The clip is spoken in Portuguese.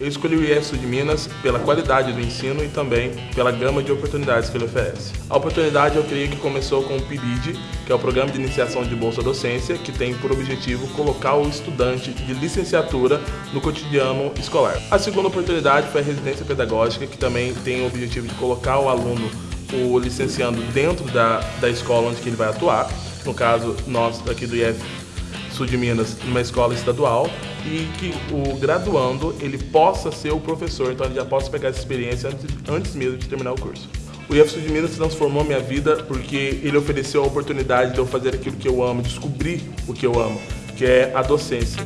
Eu escolhi o Sul de Minas pela qualidade do ensino e também pela gama de oportunidades que ele oferece. A oportunidade eu creio que começou com o PIBID, que é o Programa de Iniciação de Bolsa Docência, que tem por objetivo colocar o estudante de licenciatura no cotidiano escolar. A segunda oportunidade foi a residência pedagógica, que também tem o objetivo de colocar o aluno, o licenciando, dentro da, da escola onde ele vai atuar. No caso, nós aqui do IF sul de Minas, numa escola estadual, e que o graduando ele possa ser o professor, então ele já possa pegar essa experiência antes, antes mesmo de terminar o curso. O IF Sul de Minas transformou minha vida porque ele ofereceu a oportunidade de eu fazer aquilo que eu amo, descobrir o que eu amo, que é a docência.